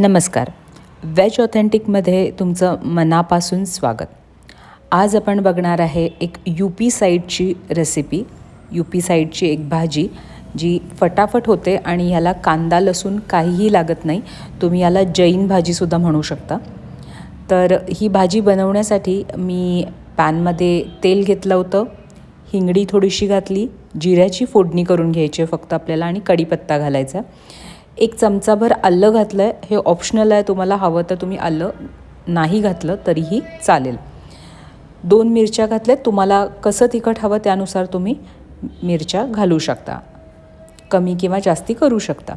नमस्कार. वेज ऑथेंटिकमध्ये तुमचं मनापासून स्वागत. आज आपण बघणार आहे एक यू पी साईडची रेसिपी यू पी साईडची एक भाजी जी फटाफट होते आणि याला कांदा लसूण काहीही लागत नाही. तुम्ही याला जैन भाजीसुद्धा म्हणू शकता. तर ही भाजी बनवण्यासाठी मी पॅनमध्ये तेल घेतलं होतं हिंगडी थोडीशी घातली जिऱ्याची फोडणी करून घ्यायची फक्त आपल्याला आणि कढीपत्ता घालायचा एक चमचाभर आलं घातलं आहे हे ऑप्शनल आहे. तुम्हाला हवं तर तुम्ही आलं नाही घातलं तरीही चालेल. दोन मिरच्या घातल्या तुम्हाला कसं तिखट हवं त्यानुसार तुम्ही मिरच्या घालू शकता. कमी किंवा जास्ती करू शकता.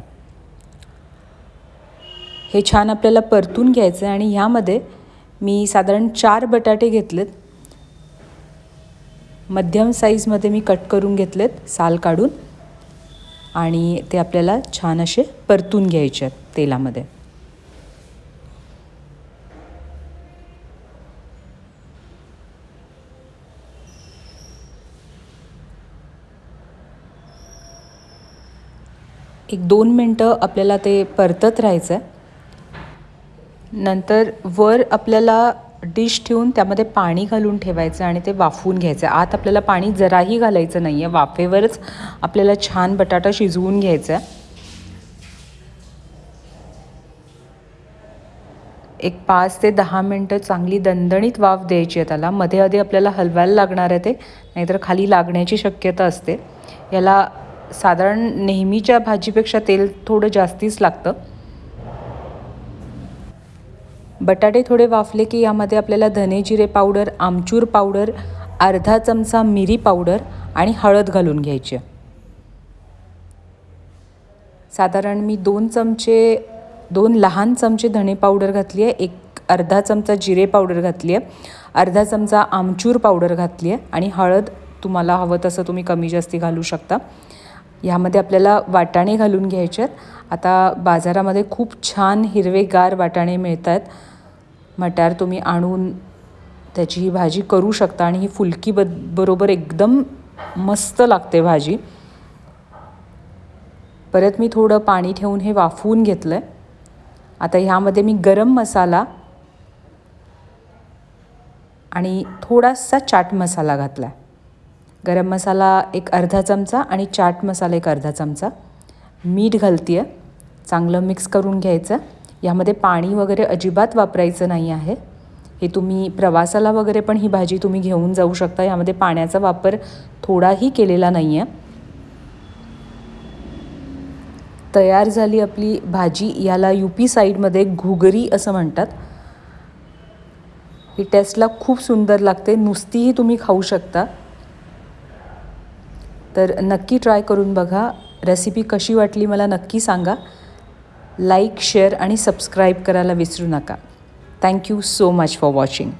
हे छान आपल्याला परतून घ्यायचं आहे आणि ह्यामध्ये मी साधारण चार बटाटे घेतलेत. मध्यम साईजमध्ये मी कट करून घेतलेत साल काढून. आणि ते आपल्याला छान असे परतून घ्यायचे आहेत तेलामध्ये. एक दोन मिनटं आपल्याला ते परतत राहायचं आहे नंतर वर आपल्याला डिश ठेवून त्यामध्ये पाणी घालून ठेवायचं आणि ते वाफवून घ्यायचं. आत आपल्याला पाणी जराही घालायचं नाही आहे वाफेवरच आपल्याला छान बटाटा शिजवून घ्यायचा आहे एक पाच ते दहा मिनटं चांगली दणदणीत वाफ द्यायची आहे त्याला. मध्ये आधी आपल्याला हलवायला लागणार आहे ते नाहीतर खाली लागण्याची शक्यता असते. याला साधारण नेहमीच्या भाजीपेक्षा तेल थोडं जास्तीच लागतं. बटाटे थोडे वाफले की यामध्ये आपल्याला धने जिरे पावडर आमचूर पावडर अर्धा चमचा मिरी पावडर आणि हळद घालून घ्यायची. साधारण मी दोन चमचे दोन लहान चमचे धणे पावडर घातली आहे एक अर्धा चमचा जिरे पावडर घातली आहे अर्धा चमचा आमचूर पावडर घातली आहे आणि हळद तुम्हाला हवं तसं तुम्ही कमी जास्ती घालू शकता. ह्यामध्ये आपल्याला वाटाणे घालून घ्यायचे आहेत आता बाजारामध्ये खूप छान हिरवेगार वाटाणे मिळत आहेत मटार तुम्ही आणून त्याची ही भाजी करू शकता आणि ही फुलकी ब बरोबर एकदम मस्त लागते भाजी. परत मी थोडं पाणी ठेवून हे वाफवून घेतलं आहे आता ह्यामध्ये मी गरम मसाला आणि थोडासा चाट मसाला घातला आहे गरम मसाला एक अर्धा चमचा आणि चाट मसाला एक अर्धा चमचा. मीठ घालते आहे चांगलं मिक्स करून घ्यायचं. यामध्ये पाणी वगैरे अजिबात वापरायचं नाही आहे. हे तुम्ही प्रवासाला वगैरे पण ही भाजी तुम्ही घेऊन जाऊ शकता. यामध्ये पाण्याचा वापर थोडाही केलेला नाही आहे तयार झाली आपली भाजी याला यू पी साईडमध्ये घुगरी असं म्हणतात. ही टेस्टला खूप सुंदर लागते. नुसतीही तुम्ही खाऊ शकता. तर नक्की ट्राय करून बघा. रेसिपी कशी वाटली मला नक्की सांगा. लाईक शेअर आणि सबस्क्राईब करायला विसरू नका. Thank you so much for watching